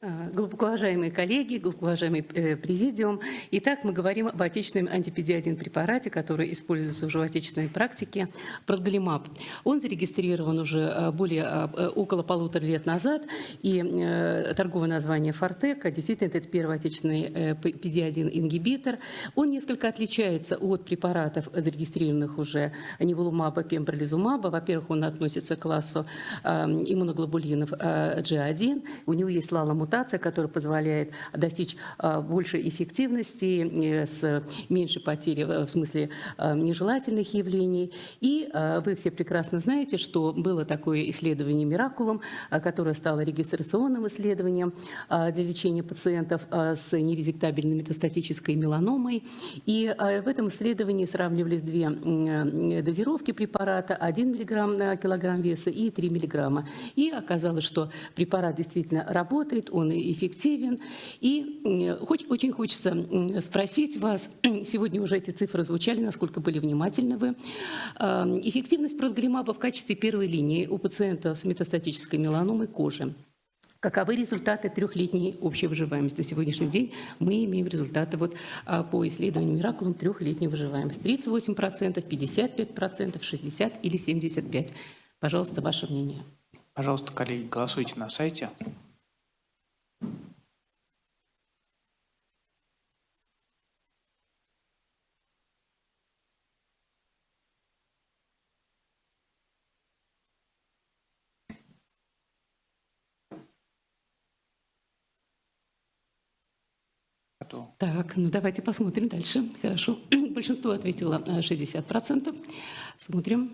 А, Глубоко уважаемые коллеги, глубоко уважаемый э, президиум. Итак, мы говорим об отечественном антипедиадин препарате, который используется уже в отечественной практике, продгалимаб. Он зарегистрирован уже э, более э, около полутора лет назад, и торговое название Фортека, действительно, это первый отечественный педиадин-ингибитор. Он несколько отличается от препаратов, зарегистрированных уже неволумаба, пембролизумаба. Во-первых, он относится к классу иммуноглобулинов G1, у него есть лаламутация, мутация, которая позволяет достичь а, большей эффективности, с меньшей потери в смысле нежелательных явлений. И вы все прекрасно знаете, что было такое исследование «Миракулум», которое стало регистрационным исследованием для лечения пациентов с нерезектабельной метастатической меланомой. И в этом исследовании сравнивались две дозировки препарата, 1 мг на килограмм веса и 3 мг. И оказалось, что препарат действительно работает, он эффективен. И очень хочется спросить вас, сегодня уже эти цифры звучали, насколько были внимательны вы. А, эффективность продгалимаба в качестве первой линии у пациента с метастатической меланомой кожи. Каковы результаты трехлетней общей выживаемости? На сегодняшний день мы имеем результаты вот а, по исследованию Миракулум трехлетней выживаемости. 38%, 55%, 60% или 75%. Пожалуйста, ваше мнение. Пожалуйста, коллеги, голосуйте на сайте. Готово. Так, ну давайте посмотрим дальше. Хорошо. Большинство ответило 60%. Э, Смотрим.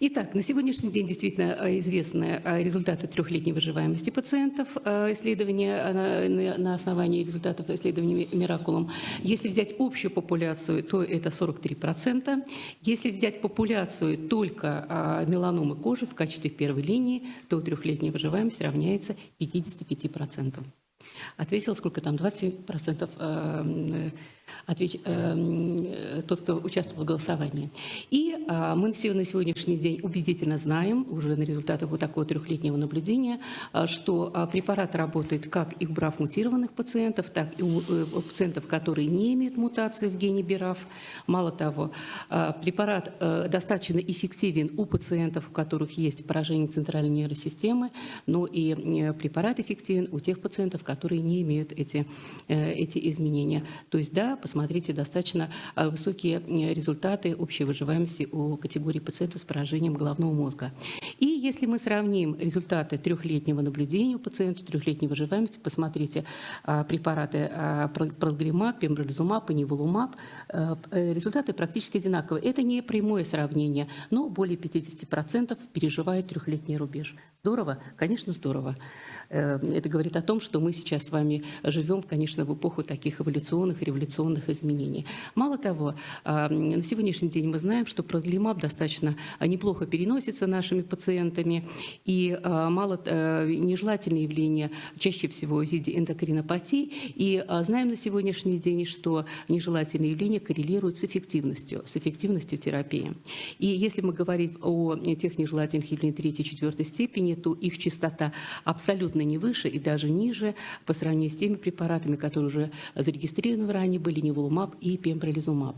Итак, на сегодняшний день действительно э, известны э, результаты трехлетней выживаемости пациентов, исследования на основании результатов исследования Миракулум. Если взять общую популяцию, то это 43%. Если взять популяцию только меланомы кожи в качестве первой линии, то трехлетняя выживаемость равняется 55%. Ответил, сколько там, 27% отвеч... э, тот, кто участвовал в голосовании. И э, мы на сегодняшний день убедительно знаем, уже на результатах вот такого трехлетнего наблюдения, э, что э, препарат работает как и у БРАФ мутированных пациентов, так и у, э, пациентов, которые не имеют мутации в гене БРАФ. Мало того, э, препарат э, достаточно эффективен у пациентов, у которых есть поражение центральной нервной системы, но и э, препарат эффективен у тех пациентов, которые не имеют эти, э, эти изменения. То есть, да, посмотрите, достаточно а, высокие э, результаты общей выживаемости у категории пациентов с поражением головного мозга. И если мы сравним результаты трехлетнего наблюдения у пациентов, трехлетней выживаемости, посмотрите а, препараты а, прогримаб, пембролизумаб и неволумаб, э, э, результаты практически одинаковые. Это не прямое сравнение, но более 50% переживает трехлетний рубеж. Здорово? Конечно, здорово. Э, это говорит о том, что мы сейчас с вами живем, конечно, в эпоху таких эволюционных, революционных изменений. Мало того, а, на сегодняшний день мы знаем, что продлимаб достаточно неплохо переносится нашими пациентами, и а, мало э, нежелательные явления чаще всего в виде эндокринопатии, и а, знаем на сегодняшний день, что нежелательные явления коррелируют с эффективностью, с эффективностью терапии. И если мы говорим о тех нежелательных явлениях третьей и четвертой степени, то их частота абсолютно не выше и даже ниже по сравнению с теми препаратами, которые уже зарегистрированы ранее, были неволумаб и пембролизумаб.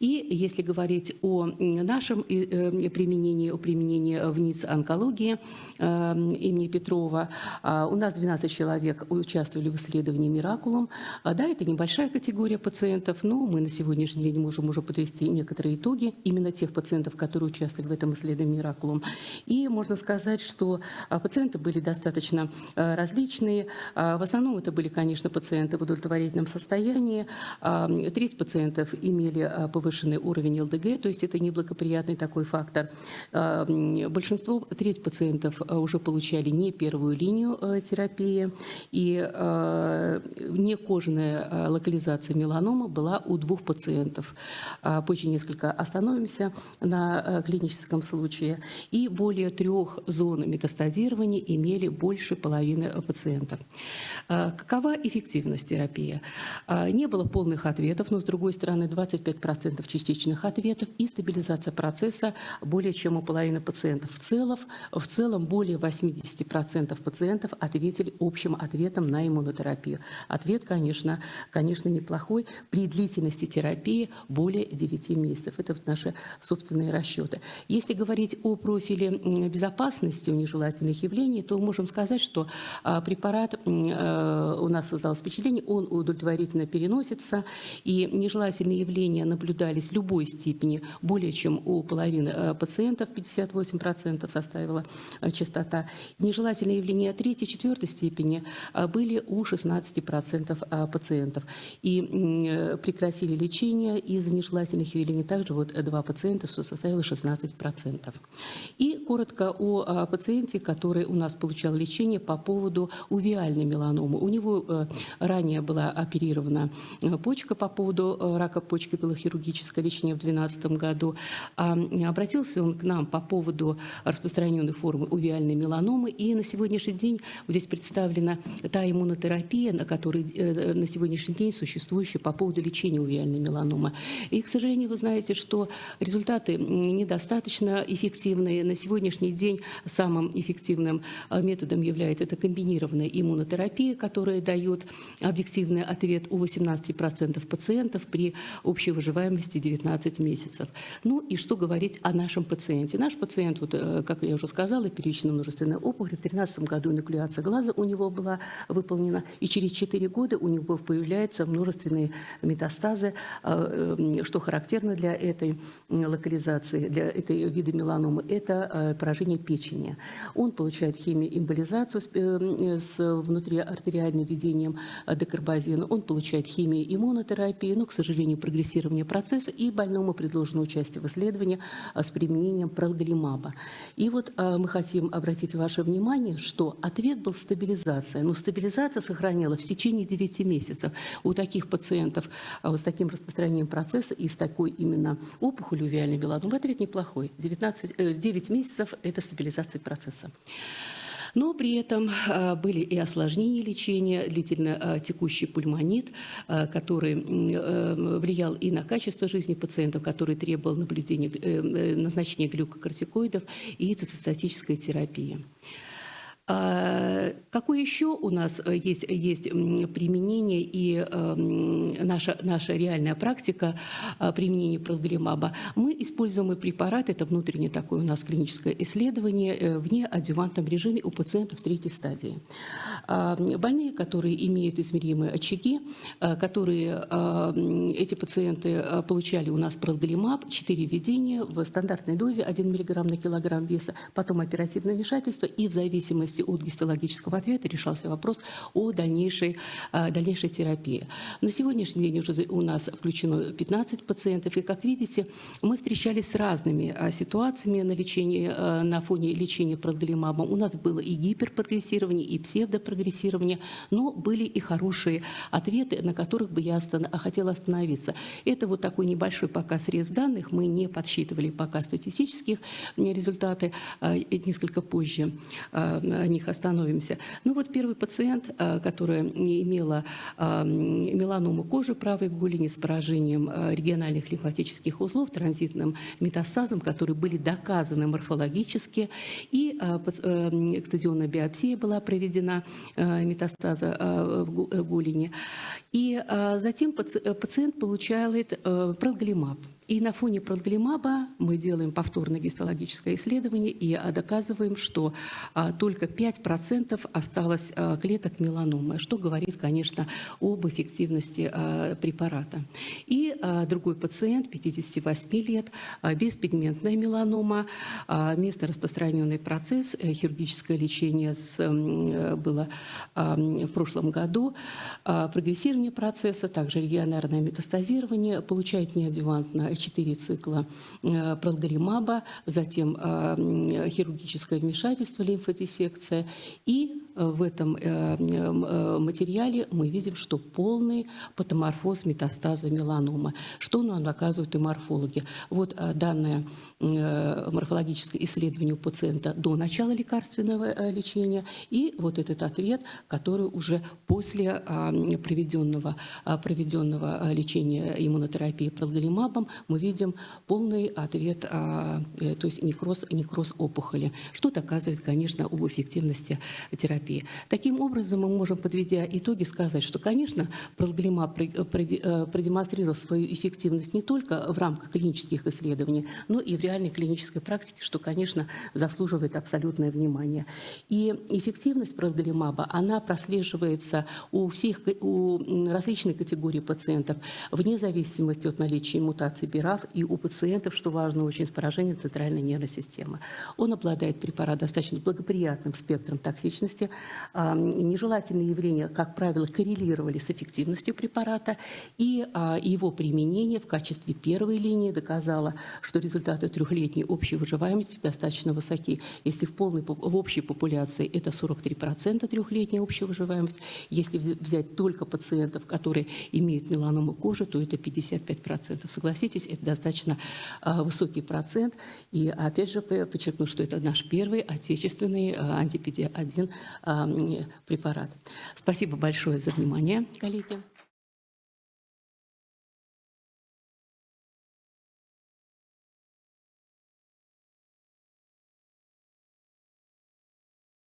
И если говорить о нашем э, применении, о применении в НИЦ онкологии э, имени Петрова, а, у нас 12 человек участвовали в исследовании «Миракулум». А, да, это небольшая категория пациентов, но мы на сегодняшний день можем уже подвести некоторые итоги именно тех пациентов, которые участвовали в этом исследовании «Миракулум». И можно сказать, что а, пациенты были достаточно различные. В основном это были, конечно, пациенты в удовлетворительном состоянии. Треть пациентов имели повышенный уровень ЛДГ, то есть это неблагоприятный такой фактор. Большинство, треть пациентов уже получали не первую линию э, терапии, и некожная локализация меланома была у двух пациентов. Позже несколько остановимся на э, клиническом случае. И более трех зон метастазирования имели больше половины пациентов. А, какова эффективность терапии? А, не было полных ответов, но с другой стороны 25% частичных ответов и стабилизация процесса более чем у половины пациентов. В целом, в целом более 80% пациентов ответили общим ответом на иммунотерапию. Ответ, конечно, конечно, неплохой. При длительности терапии более 9 месяцев. Это вот наши собственные расчеты. Если говорить о профиле безопасности у нежелательных явлений, то можем сказать, что а, препарат э, у нас создал впечатление, он удовлетворительно переносится, и нежелательные явления наблюдались любой степени более чем у половины э, пациентов, 58% составила э, частота. Нежелательные явления третьей, четвертой степени были у 16% пациентов. И прекратили лечение из-за нежелательных явлений также вот два пациента, что составило 16%. И коротко о пациенте, который у нас получал лечение по поводу увиальной меланомы. У него э, ранее была оперирована э, почка по поводу э, рака почки, было хирургическое лечение в 2012 году. А, обратился он к нам по поводу распространенной формы увиальной меланомы. И на сегодняшний день здесь представлена та иммунотерапия, на которой на сегодняшний день существующая по поводу лечения увиальной меланомы. И, к сожалению, вы знаете, что результаты недостаточно эффективные. На сегодняшний день самым эффективным методом является это комбинированная иммунотерапия, которая дает объективный ответ у 18% пациентов при общей выживаемости 19 месяцев. Ну и что говорить о нашем пациенте? Наш пациент, вот, э, как я уже сказала, первичная множественная опухоль. В 2013 году инокуляция глаза у него была выполнена, и через 4 года у него появляются множественные метастазы, э, э, что характерно для этой локализации, для этой вида меланомы, это поражение печени. Он получает химиоэмболизацию с внутриартериальным введением декарбазина, он получает химию иммунотерапии, но, к сожалению, прогрессирование процесса, и больному предложено участие в исследовании с применением пролголимаба. И вот мы хотим обратить ваше внимание, что ответ был стабилизация, но стабилизация сохранила в течение 9 месяцев. У таких пациентов вот с таким распространением процесса и с такой именно опухолью виальной меланомы ответ неплохой. 19, 9 э, месяцев – это стабилизация процесса. Но при этом а, были и осложнения лечения, длительно а, текущий пульмонит, а, который э, влиял и на качество жизни пациентов, который требовал наблюдения, э, назначения глюкокортикоидов и цитостатической терапии. А, какое еще у нас э, есть, есть применение и эм, наша, наша реальная практика а, применения проглимаба? Мы используем препарат, это внутреннее такое у нас клиническое исследование э, в неадювантном режиме у пациентов третьей стадии. А, больные, которые имеют измеримые очаги, которые эти пациенты получали у нас проглимаб, 4 введения в стандартной дозе 1 мг на килограмм веса, потом оперативное вмешательство и в зависимости зависимости от гистологического ответа решался вопрос о дальнейшей, а, дальнейшей терапии. На сегодняшний день уже у нас включено 15 пациентов, и, как видите, мы встречались с разными а, ситуациями на, лечении, а, на фоне лечения продолимабом. У нас было и гиперпрогрессирование, и псевдопрогрессирование, но были и хорошие ответы, на которых бы я хотела остановиться. Это вот такой небольшой пока срез данных, мы не подсчитывали пока статистических результаты, несколько позже о них остановимся. Ну вот первый пациент, а, которая имела а, меланому кожи правой голени с поражением а, региональных лимфатических узлов, транзитным метастазом, которые были доказаны морфологически, и экстазионная биопсия была проведена метастаза в голени. И затем пациент получает э, проглимаб. И на фоне продлимаба мы делаем повторное гистологическое исследование и а, доказываем, что а, только 5% осталось а, клеток меланомы, что говорит, конечно, об эффективности препарата. И другой пациент, 58 лет, беспигментная меланома, место распространенный процесс, э, хирургическое лечение с, было в прошлом году, прогрессирование процесса, также регионарное метастазирование, получает неадъювантно 4 цикла э, пролгаримаба, затем э, хирургическое вмешательство, лимфодиссекция и э, в этом э, э, материале мы видим, что полный патоморфоз метастаза меланомы. Что нам доказывают и морфологи? Вот э, данное э, морфологическое исследование у пациента до начала лекарственного э, лечения и вот этот ответ, который уже после а, проведенного, а, проведенного лечения иммунотерапии продолимабом мы видим полный ответ, а, э, то есть некроз, некроз опухоли, что доказывает, конечно, об эффективности терапии. Таким образом, мы можем, подведя итоги, сказать, что, конечно, продолимаб пр- проди- э, продемонстрировал свою эффективность не только в рамках клинических исследований, но и в реальной клинической практике, что, конечно, заслуживает абсолютное внимание. И эффективность продолимаба, она прослеживается у всех, у различных категорий пациентов, вне зависимости от наличия мутаций БИРАФ и у пациентов, что важно очень, с поражением центральной нервной системы. Он обладает препарат достаточно благоприятным спектром токсичности. А, Нежелательные явления, как правило, коррелировали с эффективностью препарата, и а, его применение в качестве первой линии доказало, что результаты трехлетней общей выживаемости достаточно высоки. Если в, полной, в общей популяции это 43% трехлетняя общая выживаемость, если взять только пациентов, которые имеют меланому кожи, то это 55%. Согласитесь, это достаточно а, высокий процент. И опять же подчеркну, что это наш первый отечественный антипедия-1 препарат. Спасибо большое за внимание, коллеги.